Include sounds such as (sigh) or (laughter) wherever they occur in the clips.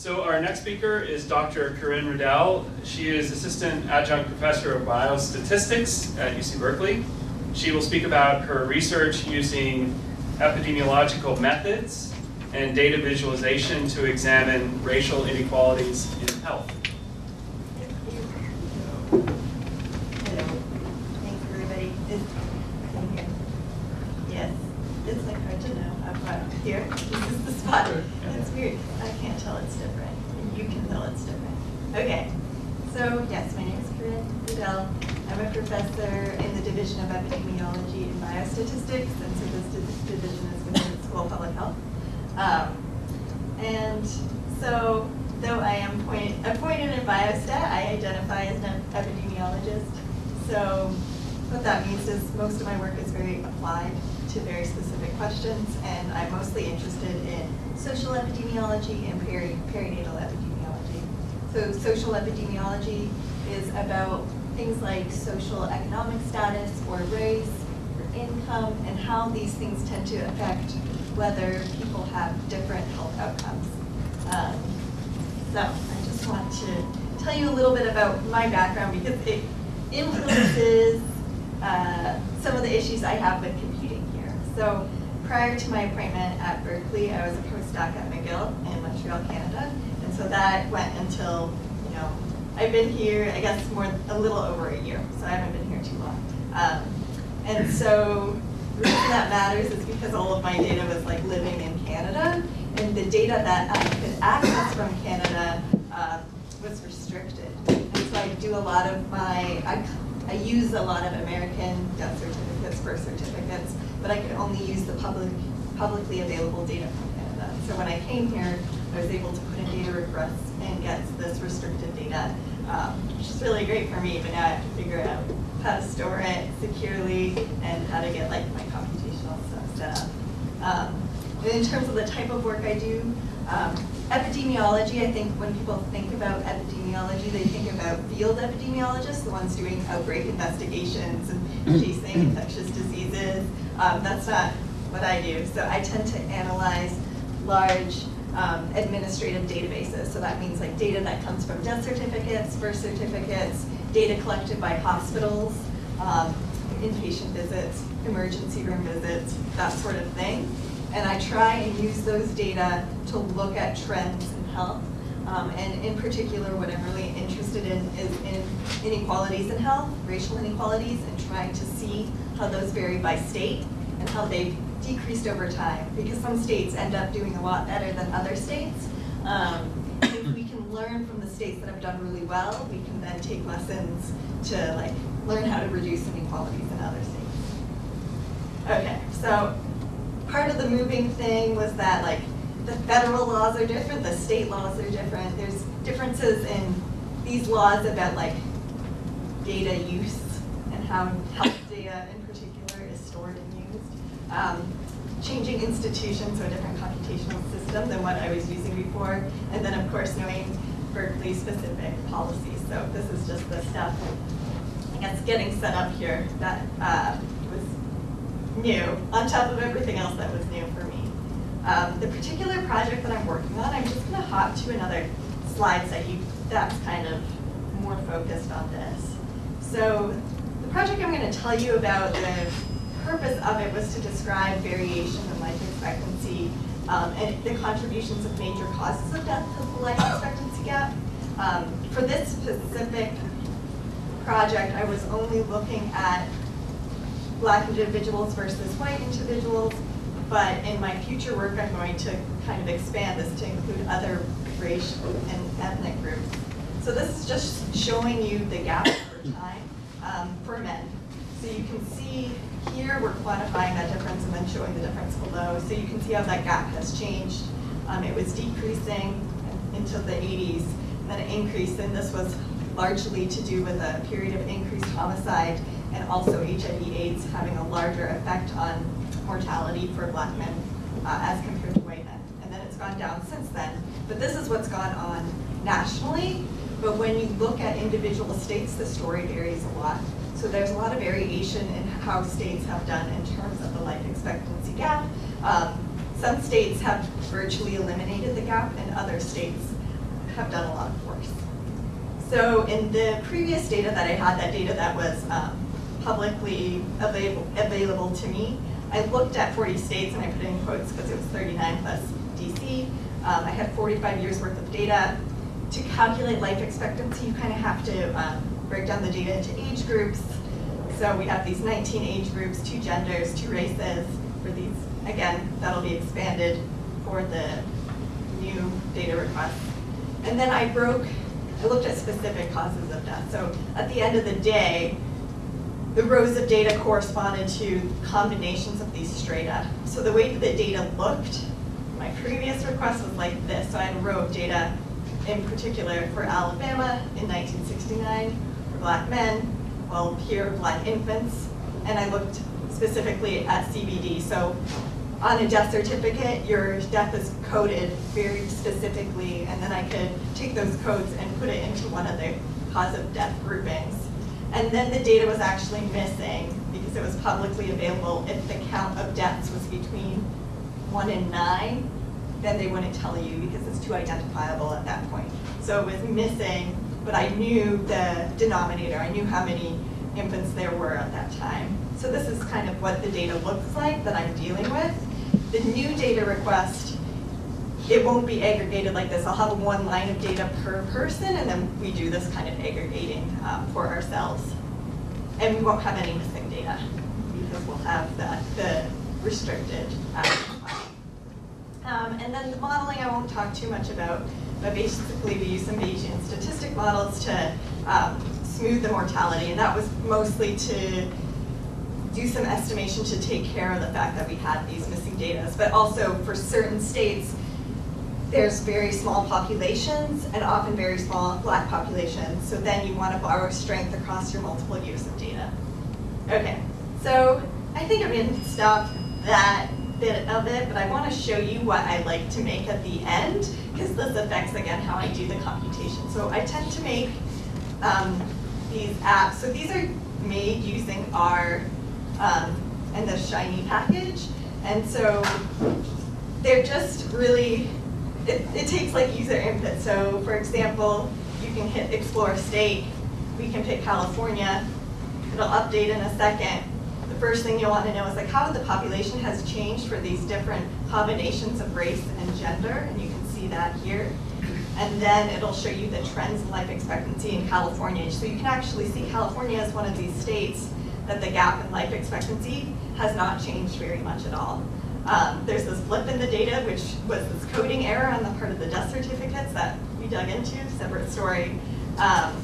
So our next speaker is Dr. Corinne Riddell. She is Assistant Adjunct Professor of Biostatistics at UC Berkeley. She will speak about her research using epidemiological methods and data visualization to examine racial inequalities in health. Hello. Thanks, everybody. Is, I'm here. Yes, it's like hard to know. I'm uh, here. This is the spot. It's weird. I can't tell it's different. And you can tell it's different. Okay. So, yes, my name is Corinne Riddell. I'm a professor in the Division of Epidemiology and Biostatistics, and so this division is within the School of Public Health. Um, and so, though I am point, appointed in biostat, I identify as an epidemiologist. So what that means is most of my work is very applied to very specific questions, and I'm mostly interested in social epidemiology and peri perinatal epidemiology. So social epidemiology is about things like social economic status or race income and how these things tend to affect whether people have different health outcomes. Um, so I just want to tell you a little bit about my background because it influences (coughs) uh, some of the issues I have with computing here. So prior to my appointment at Berkeley, I was a postdoc at McGill in Montreal, Canada. And so that went until, you know, I've been here, I guess, more a little over a year. So I haven't been here too long. Um, and so the reason that matters is because all of my data was like living in Canada, and the data that I could access from Canada uh, was restricted. And so I do a lot of my, I, I use a lot of American death certificates, birth certificates, but I could only use the public, publicly available data from Canada. So when I came here, I was able to put in data requests and get this restricted data, um, which is really great for me, but now I have to figure out how to store it securely and how to get like my computational stuff set up. Um, in terms of the type of work I do, um, epidemiology, I think when people think about epidemiology, they think about field epidemiologists, the ones doing outbreak investigations and chasing (clears throat) infectious diseases. Um, that's not what I do. So I tend to analyze large um, administrative databases. So that means like data that comes from death certificates, birth certificates, data collected by hospitals, um, inpatient visits, emergency room visits, that sort of thing. And I try and use those data to look at trends in health. Um, and in particular, what I'm really interested in is in inequalities in health, racial inequalities, and trying to see how those vary by state and how they've decreased over time. Because some states end up doing a lot better than other states. Um, if we can learn from the states that have done really well, we can then take lessons to like learn how to reduce inequalities in other states. Okay, so part of the moving thing was that like the federal laws are different, the state laws are different. There's differences in these laws about like data use and how health data in particular is stored and used. Um, changing institutions, so a different computational system than what I was using before. And then of course knowing Berkeley specific policies. So this is just the stuff, guess getting set up here that uh, was new, on top of everything else that was new for me. Um, the particular project that I'm working on, I'm just gonna hop to another slide so you, that's kind of more focused on this. So the project I'm gonna tell you about, the purpose of it was to describe variation in life expectancy um, and the contributions of major causes of death to the life expectancy gap. Um, for this specific project, I was only looking at black individuals versus white individuals, but in my future work, I'm going to kind of expand this to include other racial and ethnic groups. So this is just showing you the gap over time um, for men. So you can see here, we're quantifying that difference and then showing the difference below. So you can see how that gap has changed. Um, it was decreasing until the 80s, and then it increased, and this was largely to do with a period of increased homicide and also HIV AIDS having a larger effect on mortality for black men uh, as compared to white men. And then it's gone down since then. But this is what's gone on nationally. But when you look at individual states, the story varies a lot. So there's a lot of variation in how states have done in terms of the life expectancy gap. Um, some states have virtually eliminated the gap, and other states have done a lot of worse. So in the previous data that I had, that data that was um, publicly available, available to me, I looked at 40 states and I put in quotes because it was 39 plus DC. Um, I had 45 years worth of data. To calculate life expectancy, you kind of have to um, break down the data into age groups. So we have these 19 age groups, two genders, two races. For these, again, that'll be expanded for the new data request. And then I broke, I looked at specific causes of death. So at the end of the day, the rows of data corresponded to combinations of these strata. So the way that the data looked, my previous request was like this. So I had a row of data in particular for Alabama in 1969 for black men, well, here black infants, and I looked specifically at CVD. So on a death certificate, your death is coded very specifically, and then I could take those codes and put it into one of the cause of death groupings. And then the data was actually missing because it was publicly available. If the count of deaths was between one and nine, then they wouldn't tell you because it's too identifiable at that point. So it was missing, but I knew the denominator. I knew how many infants there were at that time. So this is kind of what the data looks like that I'm dealing with. The new data request, it won't be aggregated like this. I'll have one line of data per person, and then we do this kind of aggregating um, for ourselves. And we won't have any missing data because we'll have that, the restricted action um, and then the modeling I won't talk too much about, but basically we use some Bayesian statistic models to um, smooth the mortality, and that was mostly to do some estimation to take care of the fact that we had these missing data, but also for certain states, there's very small populations and often very small black populations, so then you want to borrow strength across your multiple years of data. Okay, so I think I'm going to stop that bit of it, but I want to show you what I like to make at the end, because this affects, again, how I do the computation. So I tend to make um, these apps. So these are made using R um, and the Shiny package. And so they're just really, it, it takes like user input. So for example, you can hit explore state. We can pick California. It'll update in a second first thing you'll want to know is like how the population has changed for these different combinations of race and gender, and you can see that here. And then it'll show you the trends in life expectancy in California. So you can actually see California is one of these states that the gap in life expectancy has not changed very much at all. Um, there's this blip in the data, which was this coding error on the part of the death certificates that we dug into, separate story. Um,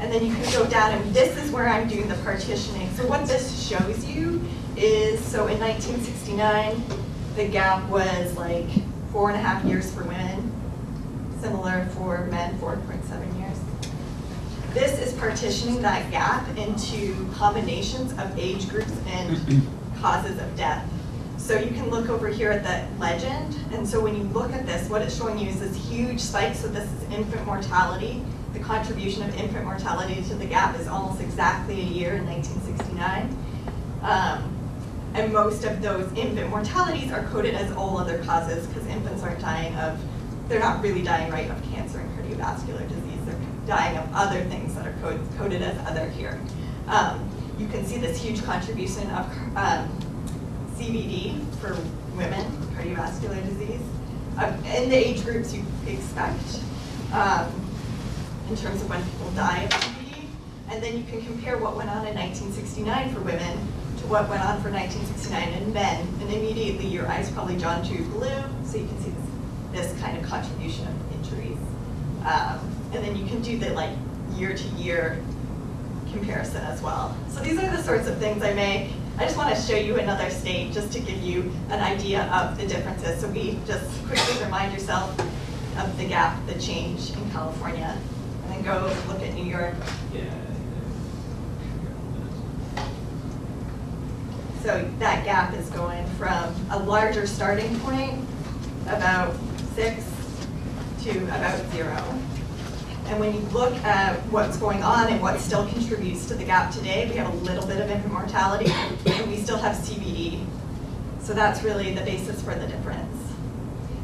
and then you can go down, and this is where I'm doing the partitioning. So what this shows you is, so in 1969, the gap was like four and a half years for women, similar for men, 4.7 years. This is partitioning that gap into combinations of age groups and (clears throat) causes of death. So you can look over here at the legend, and so when you look at this, what it's showing you is this huge spike, so this is infant mortality, the contribution of infant mortality to the gap is almost exactly a year in 1969. Um, and most of those infant mortalities are coded as all other causes because infants aren't dying of, they're not really dying right of cancer and cardiovascular disease. They're dying of other things that are code, coded as other here. Um, you can see this huge contribution of um, CVD for women, cardiovascular disease, in the age groups you expect. Um, in terms of when people die of CVD. And then you can compare what went on in 1969 for women to what went on for 1969 in men. And immediately your eyes probably drawn to blue, so you can see this, this kind of contribution of injuries. Um, and then you can do the like year to year comparison as well. So these are the sorts of things I make. I just want to show you another state just to give you an idea of the differences. So we just quickly remind yourself of the gap, the change in California and then go look at New York. So that gap is going from a larger starting point, about six, to about zero. And when you look at what's going on and what still contributes to the gap today, we have a little bit of infant mortality, and we still have CVD. So that's really the basis for the difference.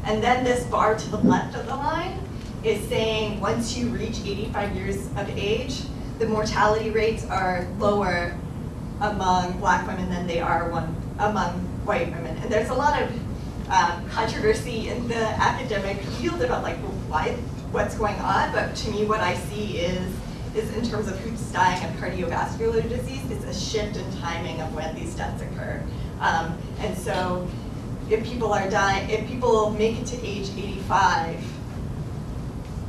And then this bar to the left of the line is saying once you reach 85 years of age, the mortality rates are lower among black women than they are one, among white women. And there's a lot of um, controversy in the academic field about like, why, what's going on? But to me, what I see is, is in terms of who's dying of cardiovascular disease, it's a shift in timing of when these deaths occur. Um, and so if people are dying, if people make it to age 85,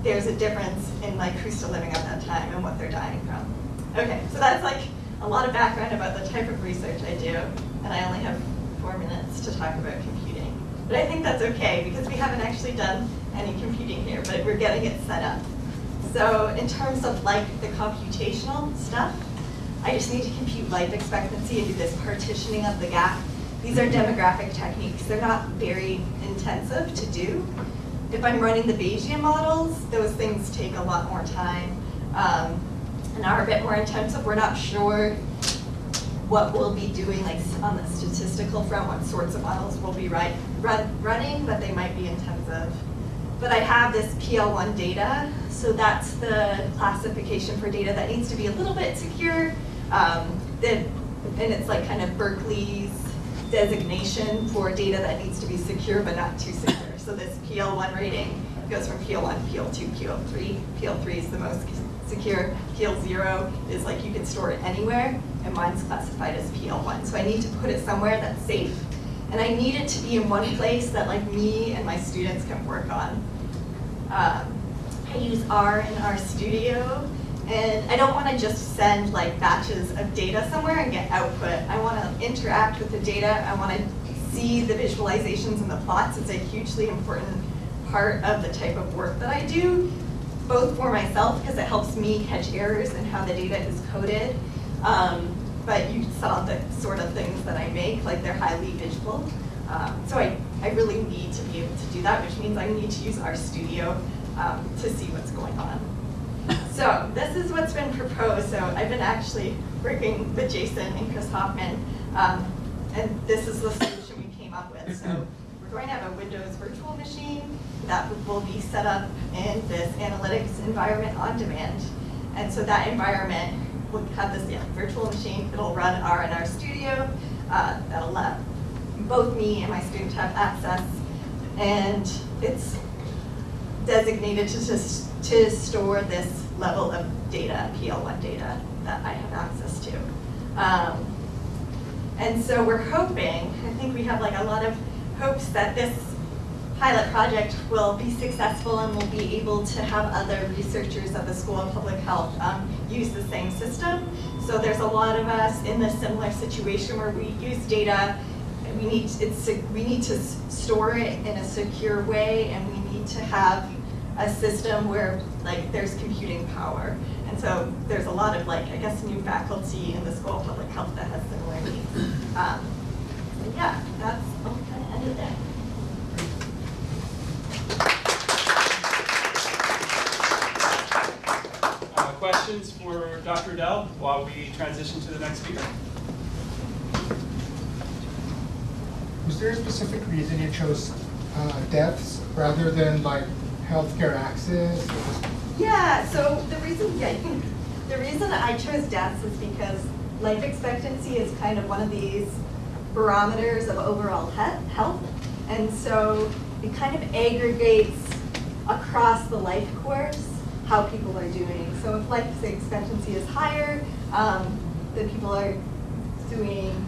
there's a difference in like who's still living at that time and what they're dying from. Okay, so that's like a lot of background about the type of research I do, and I only have four minutes to talk about computing. But I think that's okay because we haven't actually done any computing here, but we're getting it set up. So in terms of like the computational stuff, I just need to compute life expectancy and do this partitioning of the gap. These are demographic techniques. They're not very intensive to do. If I'm running the Bayesian models, those things take a lot more time um, and are a bit more intensive. We're not sure what we'll be doing like on the statistical front, what sorts of models we'll be right, run, running, but they might be intensive. But I have this PL1 data, so that's the classification for data that needs to be a little bit secure. Um, and it's like kind of Berkeley's designation for data that needs to be secure but not too secure. So this PL1 rating goes from PL1, PL2, PL3. PL3 is the most secure. PL0 is like you can store it anywhere, and mine's classified as PL1. So I need to put it somewhere that's safe, and I need it to be in one place that like me and my students can work on. Um, I use R in R Studio, and I don't want to just send like batches of data somewhere and get output. I want to interact with the data. I want to see the visualizations and the plots. It's a hugely important part of the type of work that I do, both for myself because it helps me catch errors in how the data is coded. Um, but you saw the sort of things that I make, like they're highly visual. Um, so I, I really need to be able to do that, which means I need to use RStudio um, to see what's going on. (laughs) So this is what's been proposed. So I've been actually working with Jason and Chris Hoffman, um, and this is the solution we came up with. So we're going to have a Windows virtual machine that will be set up in this analytics environment on demand. And so that environment will have this yeah, virtual machine. It'll run R and RStudio. Uh, that'll let both me and my students have access. And it's designated to, to, to store this level of data, PL1 data, that I have access to. Um, and so we're hoping, I think we have like a lot of hopes that this pilot project will be successful and we'll be able to have other researchers at the School of Public Health um, use the same system. So there's a lot of us in this similar situation where we use data, we need, it's, we need to store it in a secure way and we need to have a system where like there's computing power. And so there's a lot of like, I guess, new faculty in the School of Public Health that has similar needs. Um, so yeah, that's, I'll kind of end it there. Uh, questions for Dr. Dell while we transition to the next speaker? Was there a specific reason you chose uh, deaths rather than like healthcare access? Yeah, so the reason, yeah, the reason I chose deaths is because life expectancy is kind of one of these barometers of overall he health. And so it kind of aggregates across the life course how people are doing. So if life expectancy is higher, um, then people are doing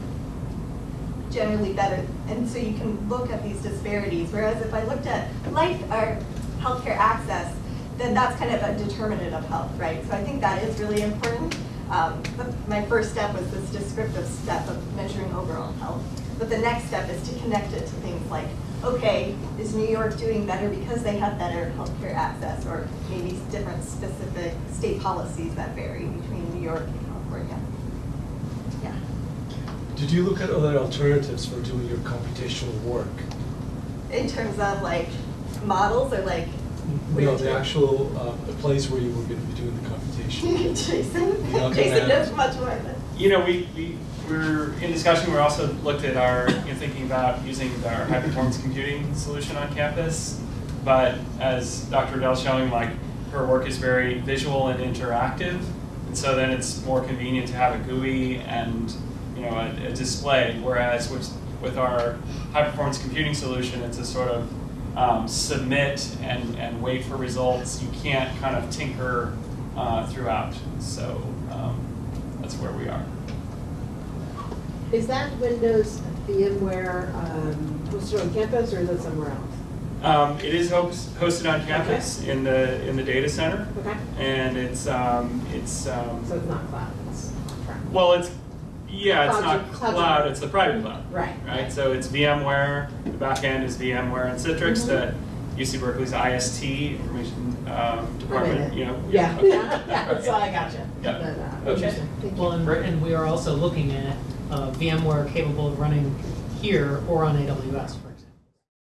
generally better. And so you can look at these disparities. Whereas if I looked at life or healthcare access, then that's kind of a determinant of health, right? So I think that is really important. Um, but my first step was this descriptive step of measuring overall health. But the next step is to connect it to things like, okay, is New York doing better because they have better healthcare access, or maybe different specific state policies that vary between New York and California. Yeah. Did you look at other alternatives for doing your computational work? In terms of like models or like No, the actual uh, the place where you were going to be doing the computation. (laughs) Jason, You're Jason gonna- knows much more than. You know, we, we, we're in discussion, we also looked at our, you know, thinking about using our high performance computing solution on campus. but as Dr. Riddell's showing, like her work is very visual and interactive, and so then it's more convenient to have a GUI and you know a, a display. Whereas with with our high performance computing solution, it's a sort of um, submit and, and wait for results. You can't kind of tinker uh, throughout. So um, that's where we are. Is that Windows VMware um, hosted on campus or is it somewhere else? Um, it is host, hosted on campus in the in the data center, Okay, and it's um, it's um, so it's not cloud, it's well, it's yeah, it's not cloud- cloud, it's the private cloud. Right. Right. So it's VMware. The back end is VMware and Citrix. Mhm. That UC Berkeley's IST information um, department. I'm in it. You know. Yeah, okay. (laughs) yeah, that's all I got you. Yeah. But, uh, Okay. interesting. Well, and, and we are also looking at uh, VMware capable of running here or on AWS, for